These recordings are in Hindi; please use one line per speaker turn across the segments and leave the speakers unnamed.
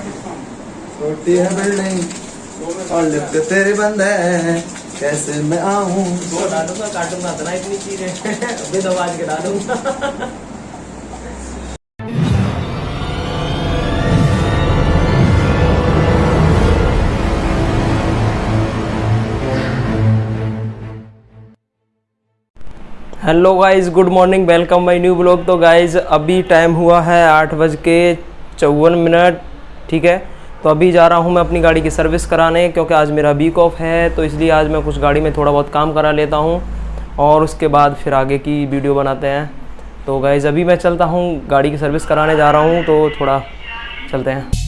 छोटी है बिल्डिंग और लिफ्ट तेरे बंद है कैसे मैं आऊँ?
वो डालूँगा काटूँगा इतना इतनी चीज़ें बिन आवाज़ के डालूँगा। Hello guys good morning welcome my new blog तो गाइस अभी टाइम हुआ है आठ बज के चौवन मिनट। ठीक है? तो अभी जा रहा हूँ मैं अपनी गाड़ी की सर्विस कराने, क्योंकि आज मेरा वीक ऑफ़ है तो इसलिए आज मैं कुछ गाड़ी में थोड़ा बहुत काम करा लेता हूँ, और उसके बाद फिर आगे की वीडियो बनाते हैं। तो गाइज़ अभी मैं चलता हूँ, गाड़ी की सर्विस कराने जा रहा हूँ तो थोड़ा चलते हैं।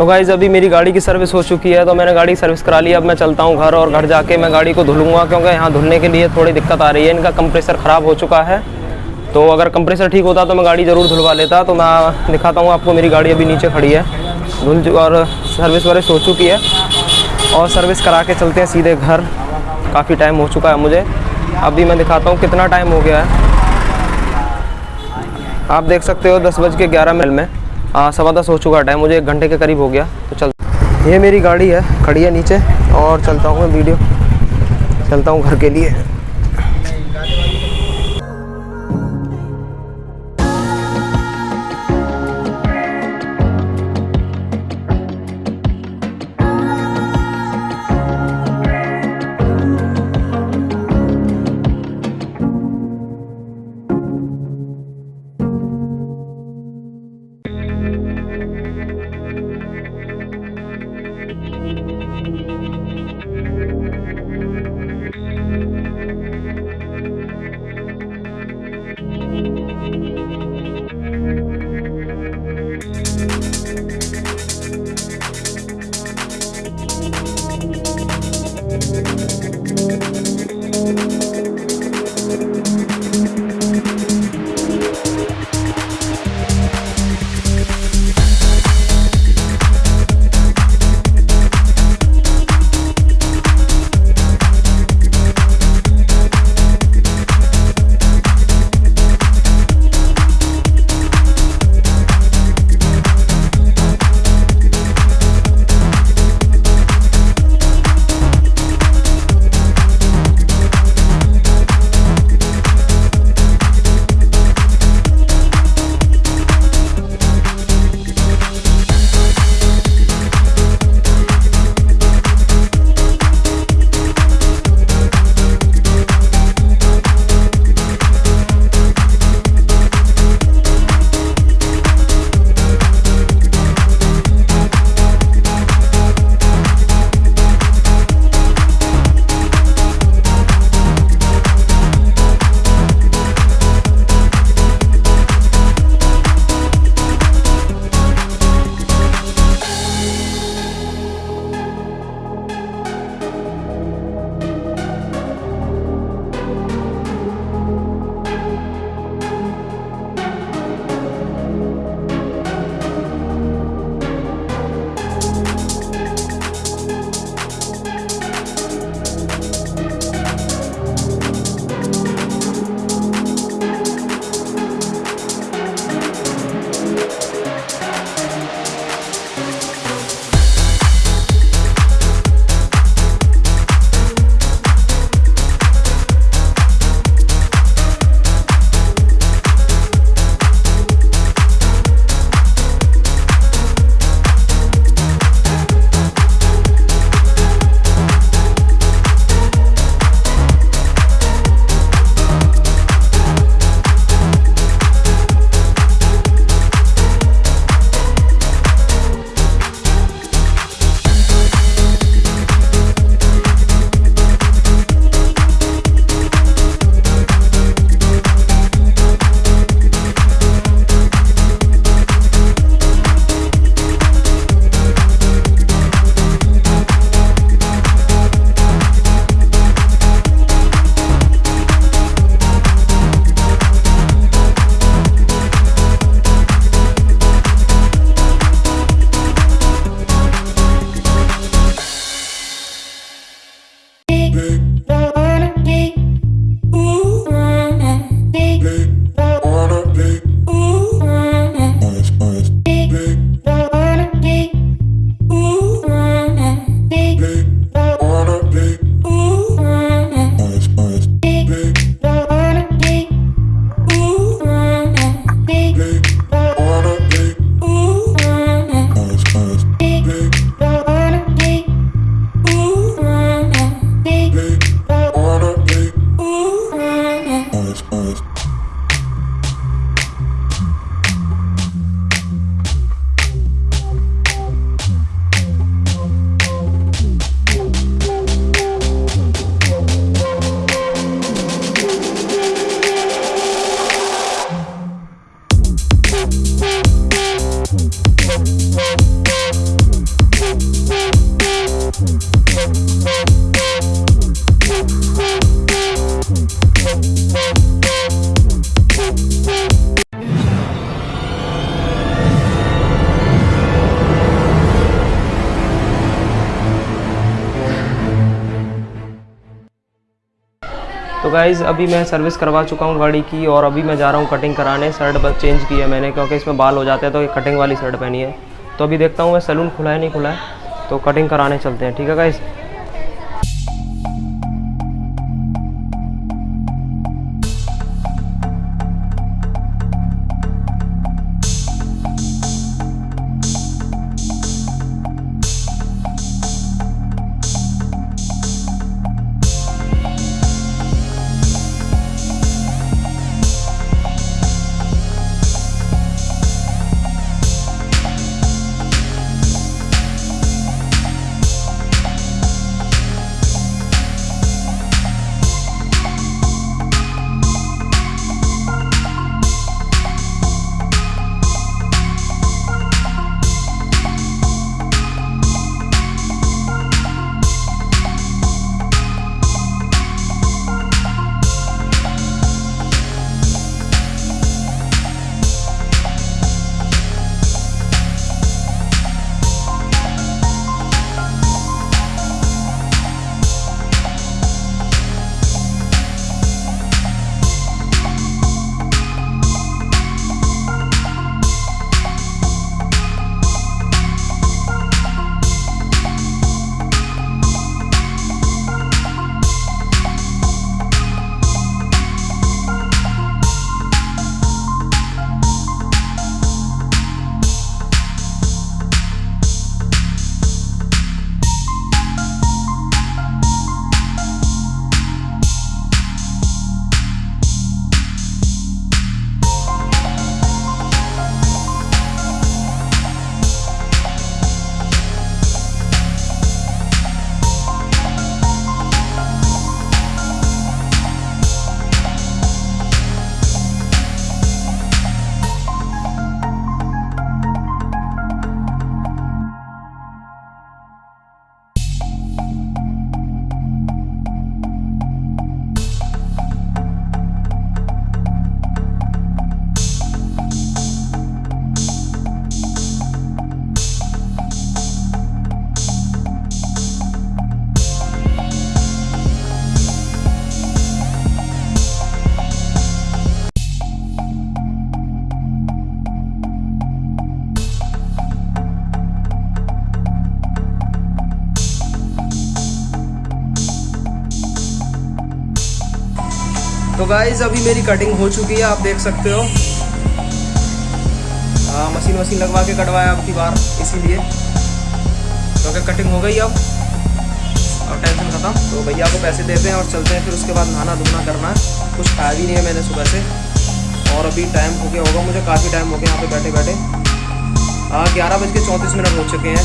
तो गाइज़ अभी मेरी गाड़ी की सर्विस हो चुकी है तो मैंने गाड़ी की सर्विस करा ली। अब मैं चलता हूँ घर और घर जाके मैं गाड़ी को धुलूँगा, क्योंकि यहाँ धुलने के लिए थोड़ी दिक्कत आ रही है। इनका कंप्रेसर ख़राब हो चुका है। तो अगर कंप्रेसर ठीक होता तो मैं गाड़ी ज़रूर धुलवा लेता। तो मैं दिखाता हूँ आपको मेरी गाड़ी अभी नीचे खड़ी है। धुल और सर्विस वर्विस हो चुकी है। और सर्विस करा के चलते हैं सीधे घर। काफ़ी टाइम हो चुका है मुझे। अभी मैं दिखाता हूँ कितना टाइम हो गया है। आप देख सकते हो दस बज के ग्यारह मिनट में। सवा दस हो चुका टाइम, मुझे एक घंटे के करीब हो गया तो चल। ये मेरी गाड़ी है, खड़ी है नीचे, और चलता हूँ मैं वीडियो। चलता हूँ घर के लिए। तो गाइज़ अभी मैं सर्विस करवा चुका हूँ गाड़ी की और अभी मैं जा रहा हूँ कटिंग कराने। शर्ट चेंज की है मैंने क्योंकि इसमें बाल हो जाते हैं तो ये कटिंग वाली शर्ट पहनी है। तो अभी देखता हूँ मैं सैलून खुला है, नहीं खुला है? तो कटिंग कराने चलते हैं, ठीक है गाइज़ तो गाइज़ अभी मेरी कटिंग हो चुकी है, आप देख सकते हो। हाँ मशीन वशीन लगवा के कटवाया आपकी बार, इसीलिए। क्योंकि कटिंग हो गई अब और टेंशन ख़त्म। तो भैया को पैसे देते हैं और चलते हैं, फिर उसके बाद नहाना धोना करना है। कुछ खाया भी नहीं है मैंने सुबह से। और अभी टाइम हो गया होगा, मुझे काफ़ी टाइम हो गया यहाँ पे बैठे बैठे। हाँ ग्यारह बज के चौंतीस मिनट हो चुके हैं।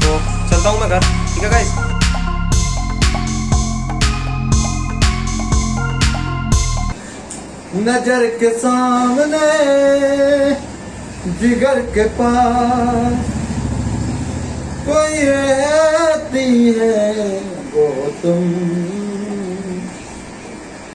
तो चलता हूँ मैं घर, ठीक है गाइस
नज़र के सामने जिगर के पास। कोई रहती है वो तुम।